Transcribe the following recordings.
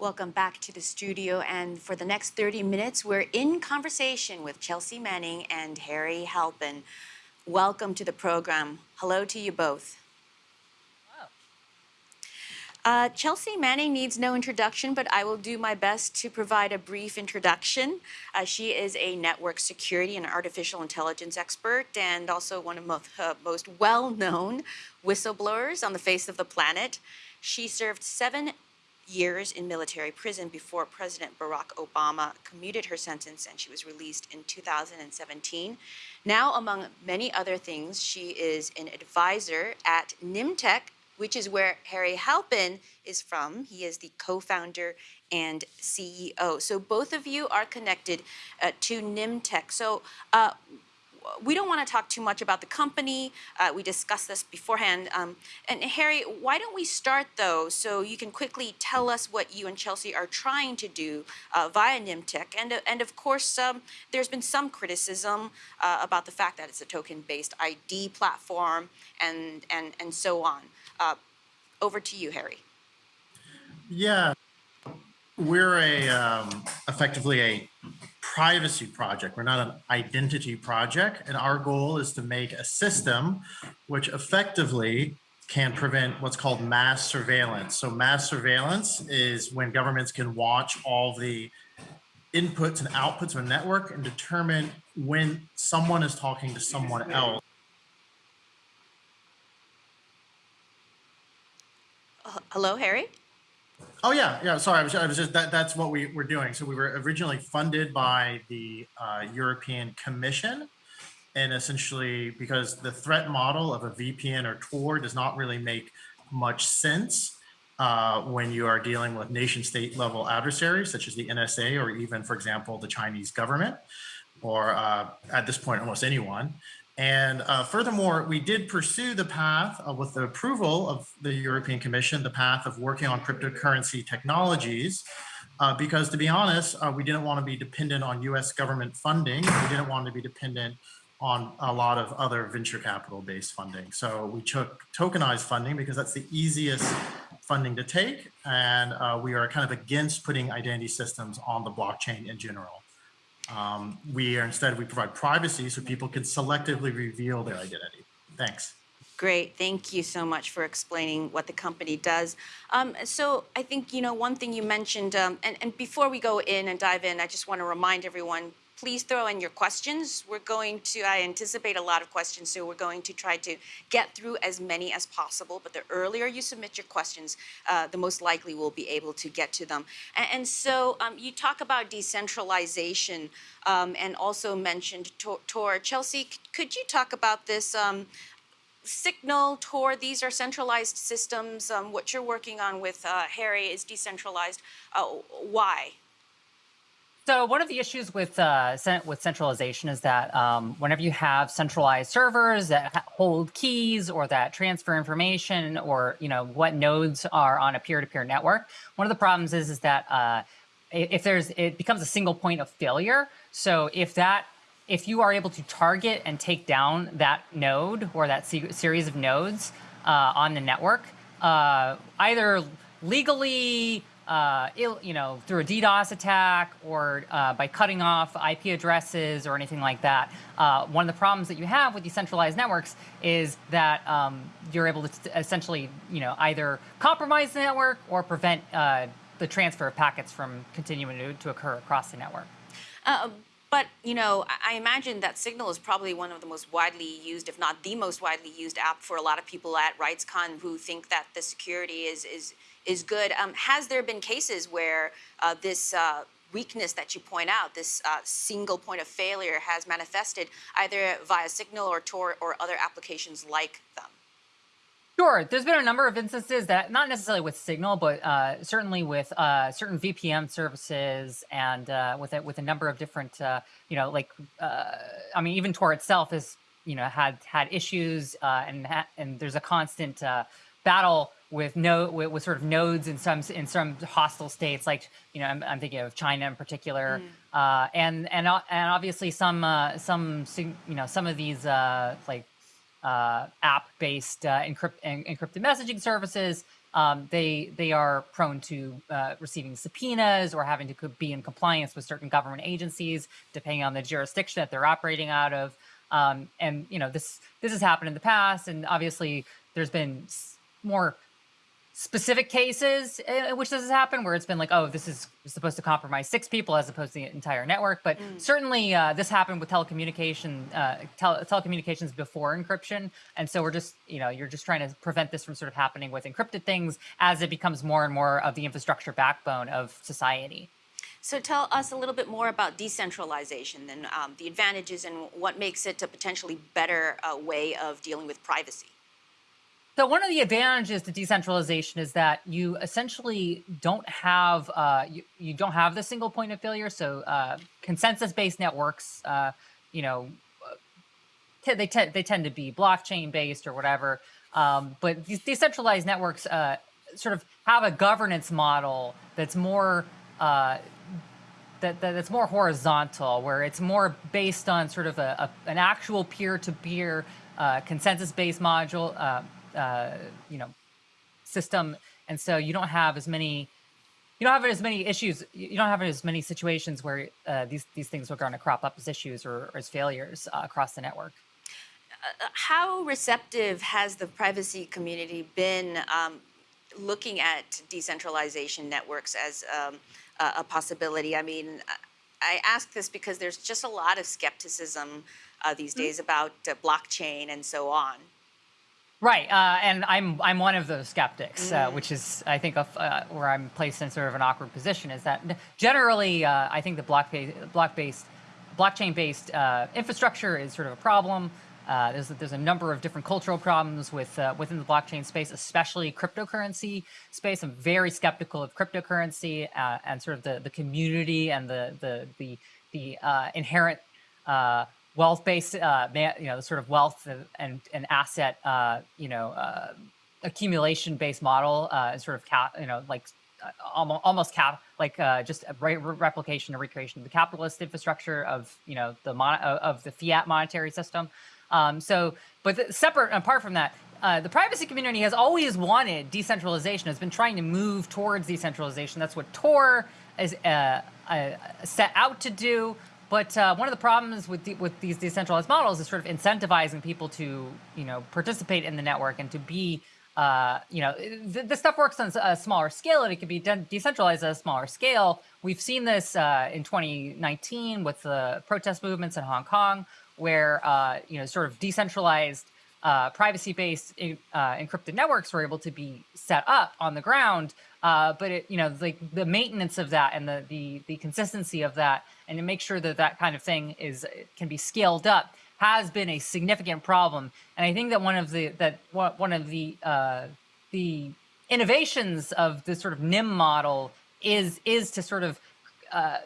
Welcome back to the studio. And for the next 30 minutes, we're in conversation with Chelsea Manning and Harry Halpin. Welcome to the program. Hello to you both. Uh, Chelsea Manning needs no introduction, but I will do my best to provide a brief introduction. Uh, she is a network security and artificial intelligence expert and also one of most, uh, most well-known whistleblowers on the face of the planet. She served seven years in military prison before President Barack Obama commuted her sentence and she was released in 2017. Now, among many other things, she is an advisor at NymTech, which is where Harry Halpin is from. He is the co-founder and CEO. So both of you are connected uh, to NymTech. So uh, we don't want to talk too much about the company. Uh, we discussed this beforehand. Um, and Harry, why don't we start though, so you can quickly tell us what you and Chelsea are trying to do uh, via NymTech. And, and of course, um, there's been some criticism uh, about the fact that it's a token-based ID platform and, and, and so on. Uh, over to you, Harry. Yeah, we're a um, effectively a privacy project. We're not an identity project. And our goal is to make a system which effectively can prevent what's called mass surveillance. So mass surveillance is when governments can watch all the inputs and outputs of a network and determine when someone is talking to someone else. Uh, hello, Harry? Oh yeah, yeah. Sorry, I was, I was just that. That's what we were doing. So we were originally funded by the uh, European Commission, and essentially because the threat model of a VPN or Tor does not really make much sense uh, when you are dealing with nation state level adversaries such as the NSA or even, for example, the Chinese government, or uh, at this point almost anyone. And uh, furthermore, we did pursue the path uh, with the approval of the European Commission, the path of working on cryptocurrency technologies, uh, because to be honest, uh, we didn't want to be dependent on US government funding. We didn't want to be dependent on a lot of other venture capital based funding. So we took tokenized funding because that's the easiest funding to take. And uh, we are kind of against putting identity systems on the blockchain in general. Um, we are instead, we provide privacy so people can selectively reveal their identity. Thanks. Great, thank you so much for explaining what the company does. Um, so I think, you know, one thing you mentioned, um, and, and before we go in and dive in, I just want to remind everyone, please throw in your questions. We're going to, I anticipate a lot of questions, so we're going to try to get through as many as possible. But the earlier you submit your questions, uh, the most likely we'll be able to get to them. And, and so um, you talk about decentralization um, and also mentioned Tor. Chelsea, could you talk about this? Um, Signal, Tor, these are centralized systems. Um, what you're working on with uh, Harry is decentralized. Uh, why? So one of the issues with uh, with centralization is that um, whenever you have centralized servers that hold keys or that transfer information or you know what nodes are on a peer-to-peer -peer network, one of the problems is is that uh, if there's it becomes a single point of failure. So if that if you are able to target and take down that node or that series of nodes uh, on the network, uh, either legally uh, you know, through a DDoS attack or uh, by cutting off IP addresses or anything like that. Uh, one of the problems that you have with decentralized networks is that um, you're able to essentially, you know, either compromise the network or prevent uh, the transfer of packets from continuing to, to occur across the network. Uh, but, you know, I imagine that Signal is probably one of the most widely used, if not the most widely used app for a lot of people at RightsCon who think that the security is, is is good. Um, has there been cases where uh, this uh, weakness that you point out, this uh, single point of failure has manifested either via Signal or Tor or other applications like them? Sure. There's been a number of instances that, not necessarily with Signal, but uh, certainly with uh, certain VPN services and uh, with a, with a number of different, uh, you know, like, uh, I mean, even Tor itself has, you know, had had issues uh, and and there's a constant battle with no with, with, sort of nodes in some in some hostile states, like you know I'm, I'm thinking of China in particular, mm. uh, and and and obviously some uh, some you know some of these uh, like uh, app-based uh, encrypt, en- encrypted messaging services, um, they they are prone to uh, receiving subpoenas or having to be in compliance with certain government agencies, depending on the jurisdiction that they're operating out of. Um, and you know this this has happened in the past, and obviously there's been more specific cases in which this has happened where it's been like oh this is supposed to compromise six people as opposed to the entire network. But certainly uh, this happened with telecommunication uh, tele- telecommunications before encryption. And so we're just you know you're just trying to prevent this from sort of happening with encrypted things as it becomes more and more of the infrastructure backbone of society. So tell us a little bit more about decentralization and um, the advantages and what makes it a potentially better uh, way of dealing with privacy. So one of the advantages to decentralization is that you essentially don't have uh, you, you don't have the single point of failure. So uh, consensus-based networks, uh, you know, uh, they tend they tend to be blockchain based or whatever. Um, but these decentralized networks uh, sort of have a governance model that's more uh, that, that it's more horizontal, where it's more based on sort of a, a an actual peer-to-peer consensus-based module, uh, uh, you know, system, and so you don't have as many. You don't have as many issues. You don't have as many situations where uh, these these things are going to crop up as issues or, or as failures uh, across the network. Uh, How receptive has the privacy community been um, looking at decentralization networks as um, a, possibility? I mean, I- I ask this because there's just a lot of skepticism uh, these days about uh, blockchain and so on. Right, uh, and I'm I'm one of those skeptics, uh, which is I think of, uh, where I'm placed in sort of an awkward position. Is that generally uh, I think the block based block based blockchain based uh, infrastructure is sort of a problem. Uh, there's there's a number of different cultural problems with uh, within the blockchain space, especially cryptocurrency space. I'm very skeptical of cryptocurrency uh, and sort of the, the community and the the the the uh, inherent uh, wealth-based, uh, you know, the sort of wealth and and, and asset, uh, you know, uh, accumulation-based model, uh, sort of cap, you know, like almost almost cap, like uh, just a re- re- replication or recreation of the capitalist infrastructure of you know the mon- of of the fiat monetary system. Um, so, but separate apart from that. Uh, the privacy community has always wanted decentralization, has been trying to move towards decentralization. That's what Tor is uh, uh, set out to do. But uh, one of the problems with with these decentralized models is sort of incentivizing people to, you know, participate in the network and to be, uh, you know, th- this stuff works on a smaller scale and it can be de- decentralized at a smaller scale. We've seen this uh, in 2019 with the protest movements in Hong Kong, where uh, you know, sort of decentralized uh, privacy-based uh, encrypted networks were able to be set up on the ground. Uh, but it, you know, like the maintenance of that and the, the the consistency of that, and to make sure that that kind of thing is can be scaled up, has been a significant problem. And I think that one of the that one one of the uh, the innovations of the sort of Nym model is is to sort of uh,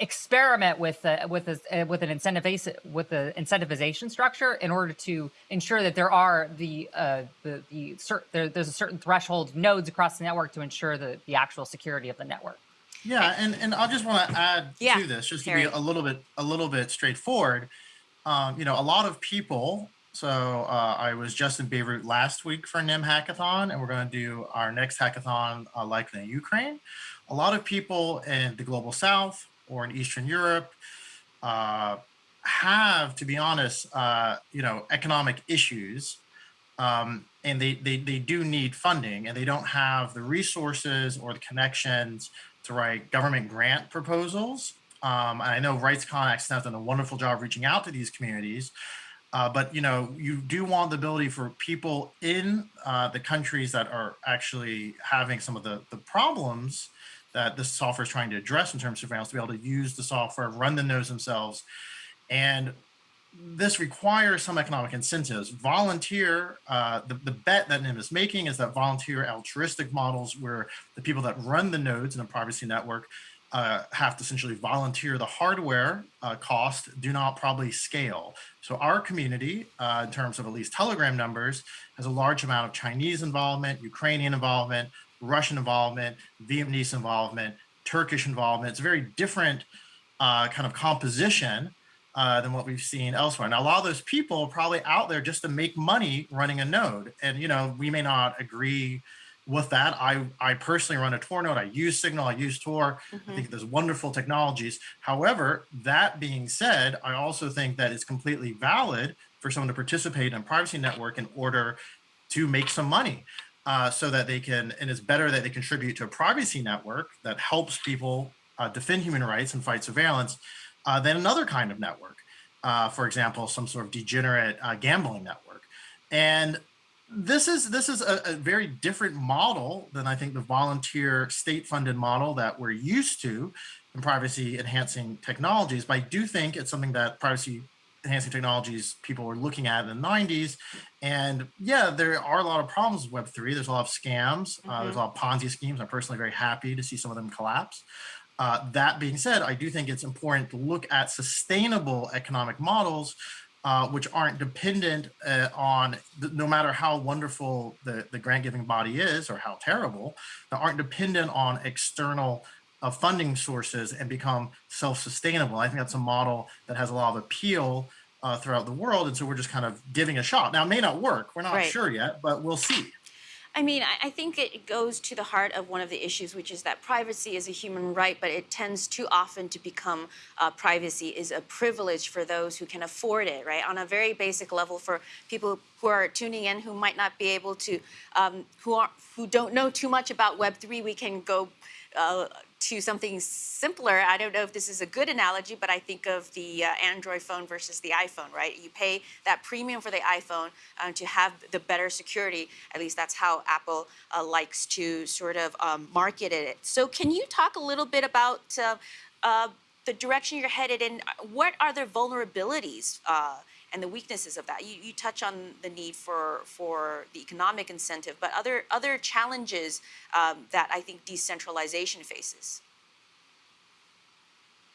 experiment with uh, with a, uh, with an incentivization with the incentivization structure in order to ensure that there are the uh, the the there, there's a certain threshold of nodes across the network to ensure the the actual security of the network. Yeah, and and I just want to add Yeah, to this, just to Harry. be a little bit a little bit straightforward. Um, you know, a lot of people. So uh, I was just in Beirut last week for Nym hackathon, and we're going to do our next hackathon uh, likely in Ukraine. A lot of people in the global South or in Eastern Europe uh, have, to be honest, uh, you know, economic issues um, and they, they they do need funding and they don't have the resources or the connections to write government grant proposals. Um, and i know rights connects has done a wonderful job reaching out to these communities uh, but you know you do want the ability for people in uh, the countries that are actually having some of the, the problems that this software is trying to address in terms of surveillance to be able to use the software run the nodes themselves and this requires some economic incentives. Volunteer, uh, the, the bet that Nym is making is that volunteer altruistic models where the people that run the nodes in a privacy network uh, have to essentially volunteer the hardware uh, cost do not probably scale. So our community, uh, in terms of at least Telegram numbers, has a large amount of Chinese involvement, Ukrainian involvement, Russian involvement, Vietnamese involvement, Turkish involvement. It's a very different uh, kind of composition uh, than what we've seen elsewhere. Now, a lot of those people are probably out there just to make money running a node. And, you know, we may not agree with that. I, I personally run a Tor node. I use Signal, I use Tor. I think there's wonderful technologies. However, that being said, I also think that it's completely valid for someone to participate in a privacy network in order to make some money. Uh, so that they can, and it's better that they contribute to a privacy network that helps people uh, defend human rights and fight surveillance uh, than another kind of network. Uh, for example, some sort of degenerate uh, gambling network. And this is this is a, a, very different model than I think the volunteer state-funded model that we're used to in privacy enhancing technologies. But I do think it's something that privacy enhancing technologies people were looking at in the 90s. And yeah, there are a lot of problems with Web3. There's a lot of scams. Uh, there's a lot of Ponzi schemes. I'm personally very happy to see some of them collapse. Uh, that being said, I do think it's important to look at sustainable economic models uh, which aren't dependent uh, on, no matter how wonderful the, the grant giving body is or how terrible, that aren't dependent on external uh, funding sources and become self-sustainable. I think that's a model that has a lot of appeal uh, throughout the world. And so we're just kind of giving a shot. Now, it may not work. We're not Right. sure yet, but we'll see. I mean, I, I think it goes to the heart of one of the issues, which is that privacy is a human right, but it tends too often to become uh, privacy is a privilege for those who can afford it, right? On a very basic level, for people who are tuning in who might not be able to, um, who are who don't know too much about Web three, we can go. Uh, to something simpler, I don't know if this is a good analogy, but I think of the uh, Android phone versus the iPhone, right? You pay that premium for the iPhone uh, to have the better security. At least that's how Apple uh, likes to sort of um, market it. So, can you talk a little bit about uh, uh, the direction you're headed in? What are the vulnerabilities? And the weaknesses of that. You, you touch on the need for for the economic incentive, but other other challenges um, that I think decentralization faces.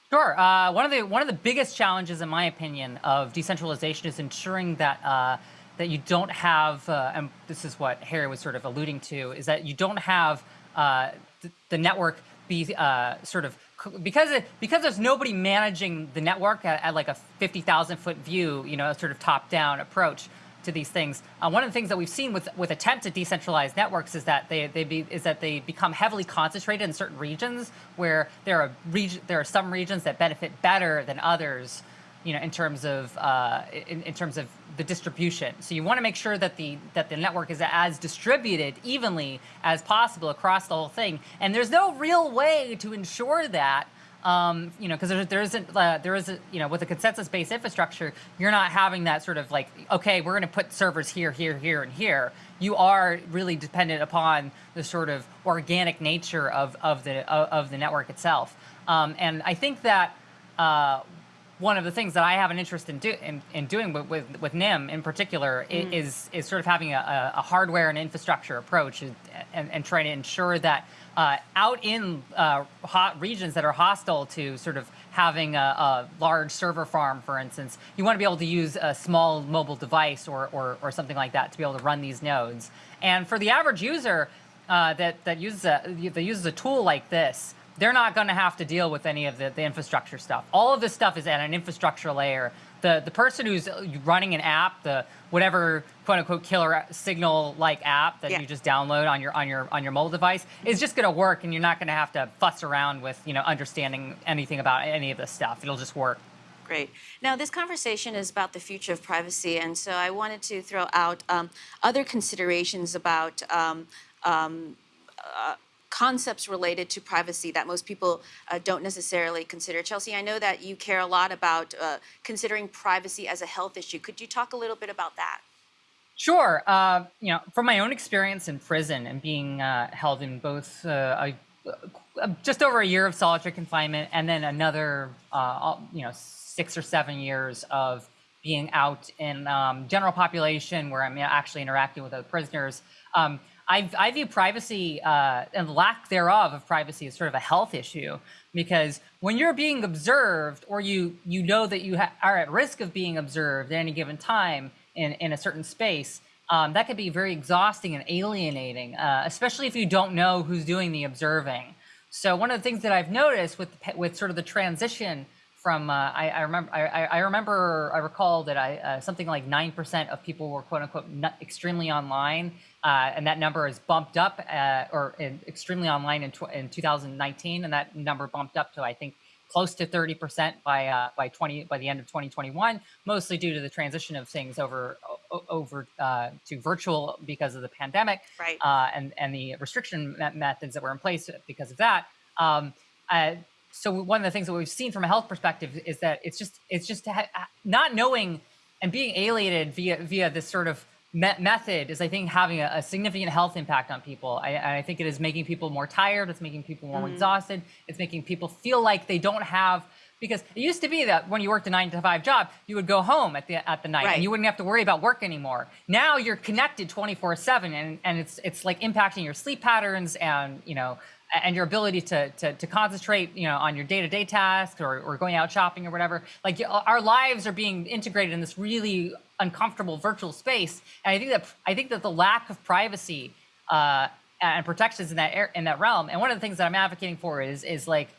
Sure. Uh, one of the one of the biggest challenges, in my opinion, of decentralization is ensuring that uh, that you don't have, uh, and this is what Harry was sort of alluding to, is that you don't have uh, th- the network be uh, sort of because because there's nobody managing the network at, at like a fifty thousand foot view, you know, sort of top down approach to these things. Uh, one of the things that we've seen with with attempted decentralized networks is that they they be is that they become heavily concentrated in certain regions where there are there are some regions that benefit better than others, you know, in terms of uh, in, in terms of the distribution. So you want to make sure that the that the network is as distributed evenly as possible across the whole thing. And there's no real way to ensure that um, you know, because there, there isn't, uh, there is, a, you know, with a consensus-based infrastructure, you're not having that sort of like, okay, we're going to put servers here, here, here, and here. You are really dependent upon the sort of organic nature of of the of, the network itself. Um, and I think that uh, one of the things that I have an interest in, do, in, in doing with, with, with Nym in particular i- is, is sort of having a, a hardware and infrastructure approach and, and, and trying to ensure that uh, out in uh, hot regions that are hostile to sort of having a, a large server farm, for instance, you want to be able to use a small mobile device or, or, or something like that to be able to run these nodes. And for the average user uh, that, that, uses a, that uses a tool like this, they're not going to have to deal with any of the, the infrastructure stuff. All of this stuff is at an infrastructure layer. The the person who's running an app, the whatever quote unquote killer signal like app that Yeah. you just download on your on your on your mobile device is just going to work, and you're not going to have to fuss around with you know understanding anything about any of this stuff. It'll just work. Great. Now, this conversation is about the future of privacy, and so I wanted to throw out um, other considerations about um, um, uh, concepts related to privacy that most people uh, don't necessarily consider. Chelsea, I know that you care a lot about uh, considering privacy as a health issue. Could you talk a little bit about that? Sure. Uh, you know, from my own experience in prison and being uh, held in both uh, a, just over a year of solitary confinement and then another, uh, you know, six or seven years of being out in um, general population where I'm actually interacting with other prisoners. Um, I, I view privacy uh, and lack thereof of privacy as sort of a health issue because when you're being observed or you you know that you are at risk of being observed at any given time in, in a certain space, um, that could be very exhausting and alienating, uh, especially if you don't know who's doing the observing. So one of the things that I've noticed with with sort of the transition from uh, I, I remember I, I remember I recall that I uh, something like nine percent of people were quote unquote extremely online, uh, and that number is bumped up uh, or in, extremely online in, tw- in 2019, and that number bumped up to I think close to 30 percent by uh, by 20 by the end of 2021, mostly due to the transition of things over over uh, to virtual because of the pandemic Right. uh, and and the restriction me- methods that were in place because of that. Um, uh, so one of the things that we've seen from a health perspective is that it's just it's just to not knowing and being alienated via via this sort of me- method is I think having a, a significant health impact on people. I, I think it is making people more tired. It's making people more mm-hmm. exhausted. It's making people feel like they don't have because it used to be that when you worked a nine to five job, you would go home at the at the night Right. and you wouldn't have to worry about work anymore. Now you're connected 24 seven and, and it's it's like impacting your sleep patterns and you know and your ability to to, to concentrate you know on your day-to-day tasks or, or going out shopping or whatever. Like our lives are being integrated in this really uncomfortable virtual space. And I think that I think that the lack of privacy uh, and protections in that air, in that realm. And one of the things that I'm advocating for is is like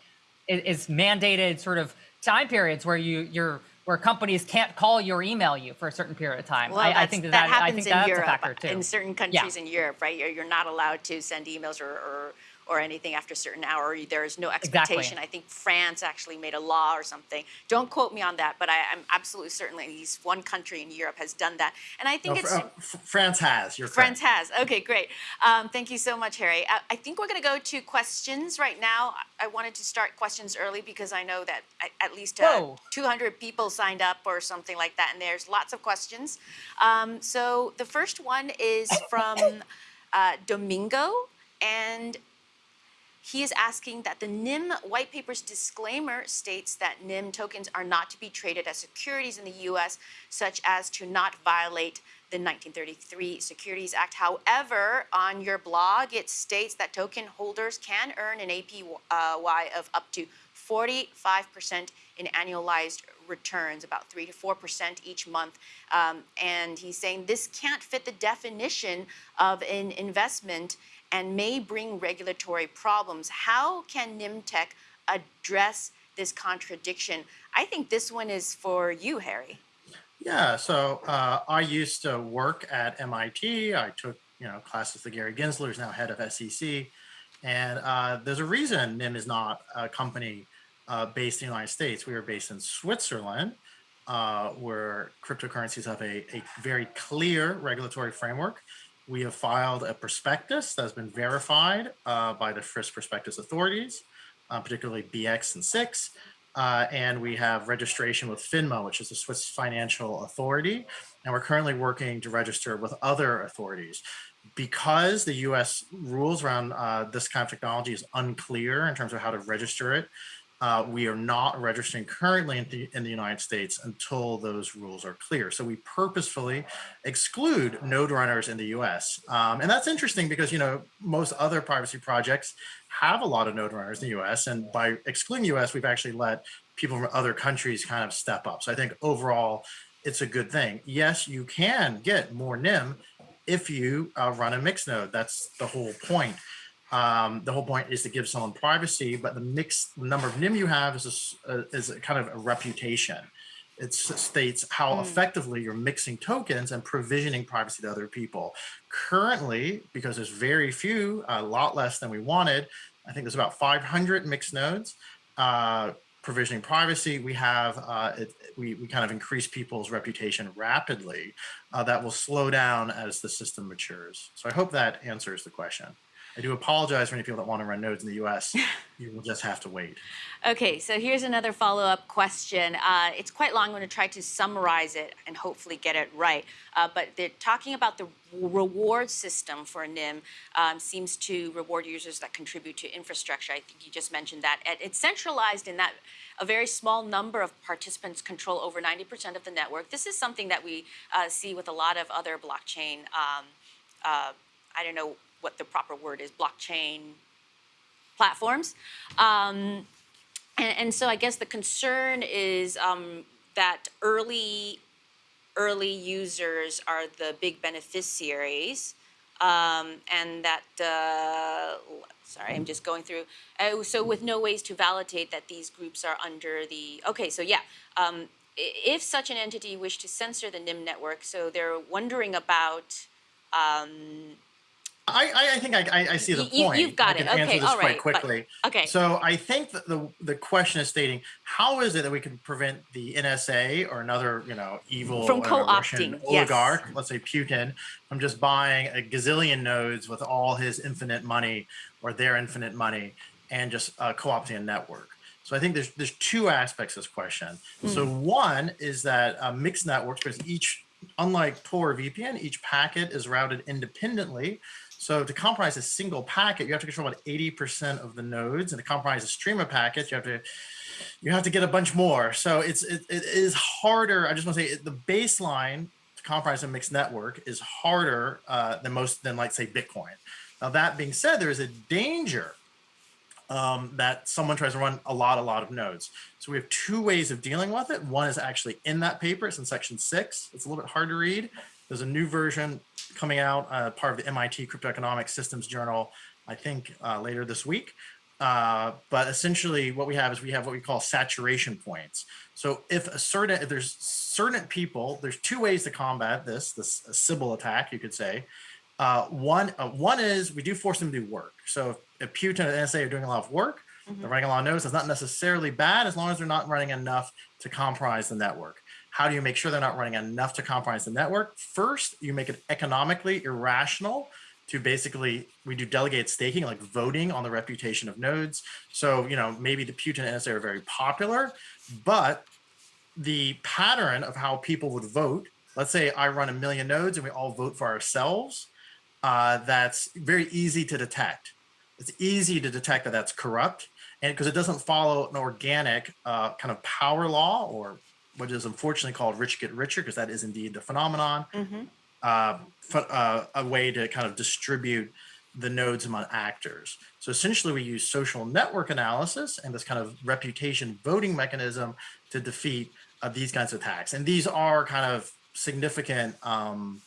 is, is mandated sort of time periods where you you're where companies can't call you or email you for a certain period of time. Well, I, I think that, that happens think in that's Europe. a factor too. In certain countries in Europe, right? You're, you're not allowed to send emails or, or, or anything after a certain hour. There is no expectation. I think France actually made a law or something. Don't quote me on that, but I, I'm absolutely certain at least one country in Europe has done that. And I think No, it's uh, France has. You're France correct. has. Okay, great. Um, thank you so much, Harry. I, I think we're going to go to questions right now. I I wanted to start questions early because I know that at, at least uh, 200 people signed up or something like that, and there's lots of questions. Um, so the first one is from uh, Domingo, and he is asking that the Nym white paper's disclaimer states that Nym tokens are not to be traded as securities in the US, such as to not violate the 1933 Securities Act. However, on your blog, it states that token holders can earn an APY of up to 45% in annualized returns, about 3 to 4% each month. Um, and he's saying this can't fit the definition of an investment and may bring regulatory problems. How can NymTech address this contradiction? I think this one is for you, Harry. Yeah, so uh, I used to work at MIT. I took you know classes with Gary Gensler, who's now head of SEC, and uh, there's a reason Nym is not a company uh, based in the United States. We are based in Switzerland, uh, where cryptocurrencies have a, a very clear regulatory framework. We have filed a prospectus that has been verified uh, by the Swiss prospectus authorities, uh, particularly BX and SIX. Uh, and we have registration with FINMA, which is the Swiss financial authority. And we're currently working to register with other authorities. Because the US rules around uh, this kind of technology is unclear in terms of how to register it, uh, we are not registering currently in the, in the United States until those rules are clear. So we purposefully exclude node runners in the US. Um, and that's interesting because, you know, most other privacy projects have a lot of node runners in the US. And by excluding US, we've actually let people from other countries kind of step up. So I think overall, it's a good thing. Yes, you can get more Nym if you uh, run a mixed node. That's the whole point. Um, the whole point is to give someone privacy, but the mixed number of Nym you have is a, uh, is a kind of a reputation. It states how effectively you're mixing tokens and provisioning privacy to other people. Currently, because there's very few, a lot less than we wanted, I think there's about 500 mixed nodes uh, provisioning privacy. We have, uh, it, we, we kind of increase people's reputation rapidly. Uh, that will slow down as the system matures. So I hope that answers the question. I do apologize for any people that want to run nodes in the US. you will just have to wait. Okay, so here's another follow up question. Uh, it's quite long. I'm going to try to summarize it and hopefully get it right. Uh, but they're talking about the reward system for Nym um, seems to reward users that contribute to infrastructure. I think you just mentioned that. It's centralized in that a very small number of participants control over 90% of the network. This is something that we uh, see with a lot of other blockchain. Um, uh, I don't know what the proper word is, blockchain platforms. Um, and, and so I guess the concern is um, that early early users are the big beneficiaries, um, and that uh, sorry, I'm just going through. Uh, so with no ways to validate that these groups are under the, okay, so yeah. Um, if such an entity wished to censor the Nym network, so they're wondering about, um, I, I, I think I, I, I see the you- point. you've got I it. Okay, answer this all quite right, but- quickly. okay. So I think that the the question is stating how is it that we can prevent the NSA or another you know evil From co-opting, yes. oligarch, let's say Putin, from just buying a gazillion nodes with all his infinite money or their infinite money and just uh, co-opting a network. So I think there's there's two aspects to this question. So one is that uh, mixed networks, because each unlike Tor or VPN, each packet is routed independently. So to compromise a single packet, you have to control about 80% of the nodes, and to compromise a stream of packets, you have to you have to get a bunch more. So it's it, it is harder. I just want to say the baseline to compromise a mixed network is harder uh, than most than like say Bitcoin. Now that being said, there is a danger um, that someone tries to run a lot, a lot of nodes. So we have two ways of dealing with it. One is actually in that paper. It's in section six. It's a little bit hard to read. There's a new version coming out, uh, part of the MIT Cryptoeconomics Systems Journal, I think uh, later this week. Uh, but essentially, what we have is we have what we call saturation points. So if a certain, if there's certain people, there's two ways to combat this, this Sybil attack, you could say. Uh, one, uh, one is we do force them to do work. So if, if Putin and NSA are doing a lot of work, they're running a lot of nodes. That's not necessarily bad as long as they're not running enough to compromise the network. How do you make sure they're not running enough to compromise the network? First, you make it economically irrational to basically we do delegate staking, like voting on the reputation of nodes. So you know maybe the Putin NSA are very popular, but the pattern of how people would vote. Let's say I run a million nodes and we all vote for ourselves. Uh, that's very easy to detect. It's easy to detect that that's corrupt, and because it doesn't follow an organic uh, kind of power law or what is unfortunately called rich get richer, because that is indeed the phenomenon. Uh, f- uh, a way to kind of distribute the nodes among actors. So essentially, we use social network analysis and this kind of reputation voting mechanism to defeat uh, these kinds of attacks. And these are kind of significant, um,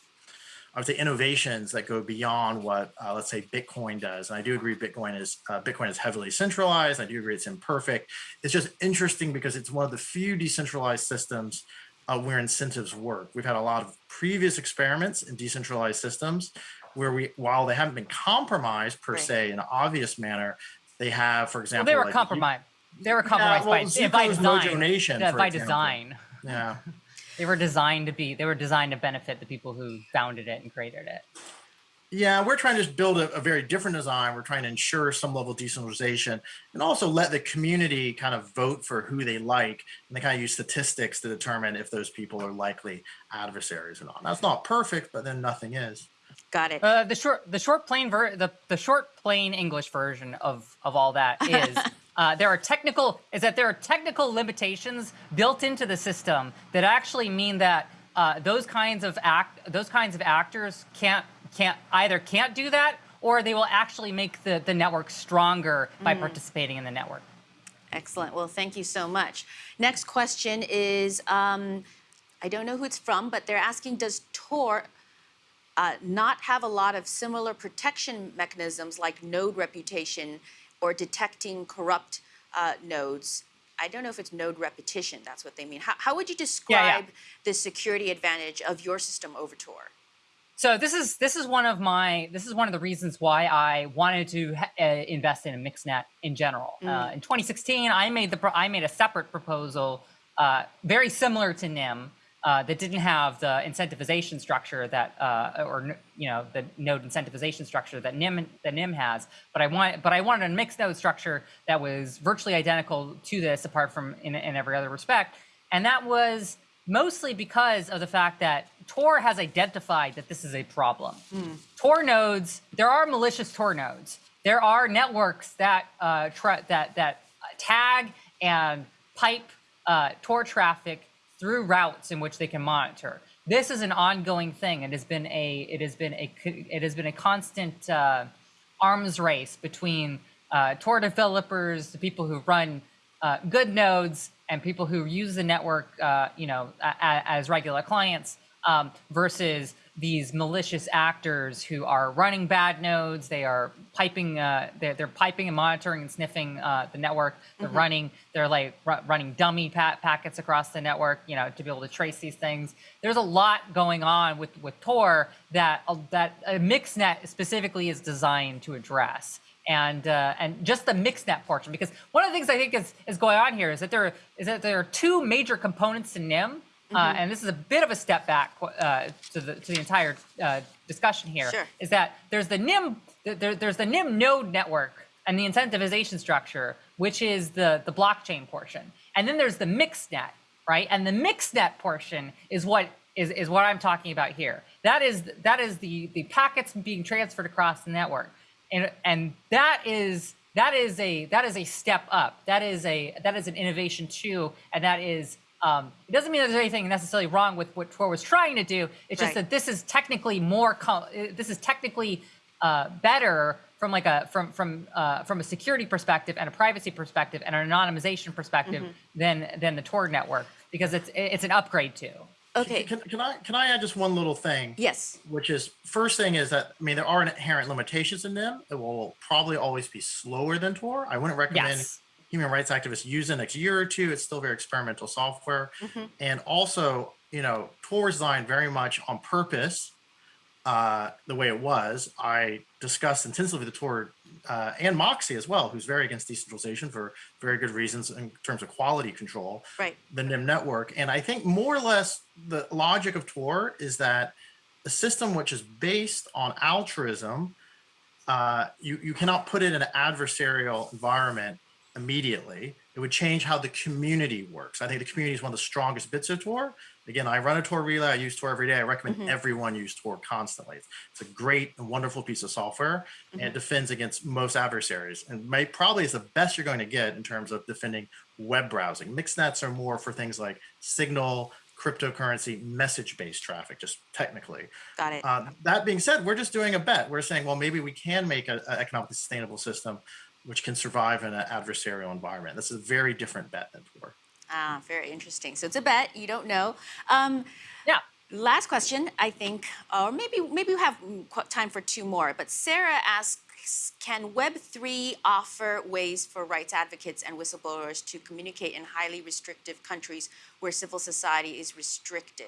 I would say, innovations that go beyond what, uh, let's say, Bitcoin does. And I do agree, Bitcoin is uh, Bitcoin is heavily centralized. I do agree it's imperfect. It's just interesting because it's one of the few decentralized systems uh, where incentives work. We've had a lot of previous experiments in decentralized systems where we, while they haven't been compromised per Right. se in an obvious manner, they have, for Well, example, they were like- compromised. They were compromised well, by, Zuko's by Mojo design. Nation, Yeah, for by example. design. Yeah. They were designed to be. They were designed to benefit the people who founded it and created it. Yeah, we're trying to just build a, a very different design. We're trying to ensure some level of decentralization and also let the community kind of vote for who they like. And they kind of use statistics to determine if those people are likely adversaries or not. That's not perfect, but then nothing is. Got it. Uh, the short, the short plain ver- the the short plain English version of of all that is uh, there are technical is that there are technical limitations built into the system that actually mean that uh, those kinds of act those kinds of actors can't can't either can't do that or they will actually make the the network stronger by participating in the network. Excellent. Well, thank you so much. Next question is um, I don't know who it's from, but they're asking Does Tor uh, not have a lot of similar protection mechanisms like node reputation or detecting corrupt uh, nodes? I don't know if it's node repetition, that's what they mean. How, how would you describe the security advantage of your system over Tor? So this is this is one of my this is one of the reasons why I wanted to ha- uh, invest in a mixed-net in general. Uh, in 2016, I made the I made a separate proposal uh, very similar to Nym uh, that didn't have the incentivization structure that uh, or you know the node incentivization structure that Nym that Nym has. But I want but I wanted a mixed node structure that was virtually identical to this, apart from in, in every other respect, and that was mostly because of the fact that Tor has identified that this is a problem. Tor nodes, there are malicious Tor nodes. There are networks that uh, that that tag and pipe uh, Tor traffic through routes in which they can monitor. This is an ongoing thing. It has been a it has been a it has been a constant uh, arms race between uh, Tor developers, the people who run uh, good nodes, and people who use the network, uh, you know, as regular clients, um, versus these malicious actors who are running bad nodes. They are piping, uh, they're, they're piping and monitoring and sniffing uh, the network. They're running, they're like running dummy pa- packets across the network, you know, to be able to trace these things. There's a lot going on with with Tor that uh, that a mixnet specifically is designed to address and uh, and just the mixnet portion because one of the things I think is is going on here is that there is that there are two major components to Nym, uh, and this is a bit of a step back uh, to the to the entire uh, discussion here. Sure. Is that there's the Nym there, there's the Nym node network and the incentivization structure, which is the the blockchain portion, and then there's the mixnet, right? And the mixnet portion is what is, is what I'm talking about here. That is that is the the packets being transferred across the network and and that is that is a that is a step up that is a that is an innovation too and that is um, it doesn't mean there's anything necessarily wrong with what Tor was trying to do it's just Right. that this is technically more co- uh, this is technically uh, better from like a from from uh, from a security perspective and a privacy perspective and an anonymization perspective Mm-hmm. than than the Tor network because it's it's an upgrade too Okay. Can, can I can I add just one little thing? Yes. Which is first thing is that I mean there are inherent limitations in them. It will probably always be slower than Tor. I wouldn't recommend yes human rights activists use the next year or two. It's still very experimental software. And also, you know, Tor is designed very much on purpose uh, the way it was. I discussed intensively the Tor uh, and Moxie as well, who's very against decentralization for very good reasons in terms of quality control Right. the Nym network. And I think more or less the logic of Tor is that a system which is based on altruism, uh, you, you cannot put it in an adversarial environment immediately. It would change how the community works. I think the community is one of the strongest bits of Tor. Again, I run a Tor relay. I use Tor every day. I recommend everyone use Tor constantly. It's a great and wonderful piece of software and it defends against most adversaries and may probably is the best you're going to get in terms of defending web browsing. Mixnets are more for things like signal, cryptocurrency, message-based traffic, just technically. Got it. Uh, that being said, we're just doing a bet. We're saying, well, maybe we can make an economically sustainable system which can survive in an adversarial environment. This is a very different bet than Tor. ah, very interesting. So it's a bet. You don't know. Um, yeah Last question, I think, or maybe maybe we have time for two more. But Sarah asks, can Web three offer ways for rights advocates and whistleblowers to communicate in highly restrictive countries where civil society is restricted?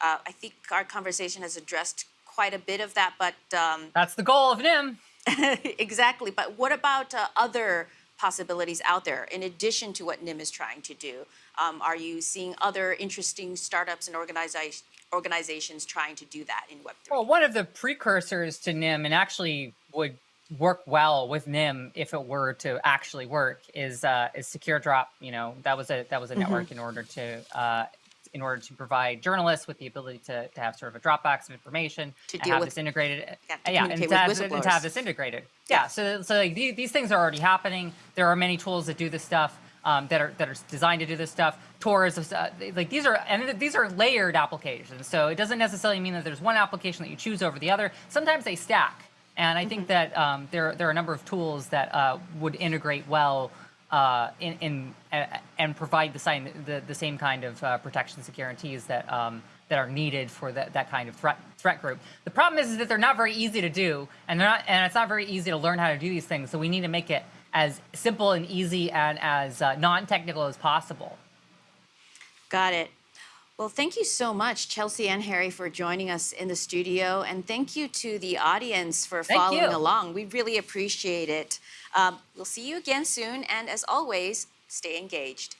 Uh, I think our conversation has addressed quite a bit of that, but um, that's the goal of Nym exactly. But what about uh, other possibilities out there in addition to what Nym is trying to do? Um, are you seeing other interesting startups and organiza- organizations trying to do that in Web3? Well, one of the precursors to Nym and actually would work well with Nym if it were to actually work is uh, is Secure Drop. You know, that was a that was a network in order to uh, in order to provide journalists with the ability to, to have sort of a Dropbox of information To and have with- this integrated. yeah, to yeah, and to, have, and to have this integrated. Yeah. So so like these, these things are already happening. There are many tools that do this stuff. Um, that are that are designed to do this stuff. Tor is uh, like these are and these are layered applications. So it doesn't necessarily mean that there's one application that you choose over the other. Sometimes they stack, and I think that um, there there are a number of tools that uh, would integrate well uh, in, in uh, and provide the, same the the same kind of uh, protections and guarantees that um, that are needed for that, that kind of threat threat group. The problem is, is that they're not very easy to do, and they're not and it's not very easy to learn how to do these things. So we need to make it as simple and easy and as uh, non-technical as possible. Got it. Well, thank you so much, Chelsea and Harry, for joining us in the studio. And thank you to the audience for Thank following you. along. We really appreciate it. Um, we'll see you again soon. And as always, stay engaged.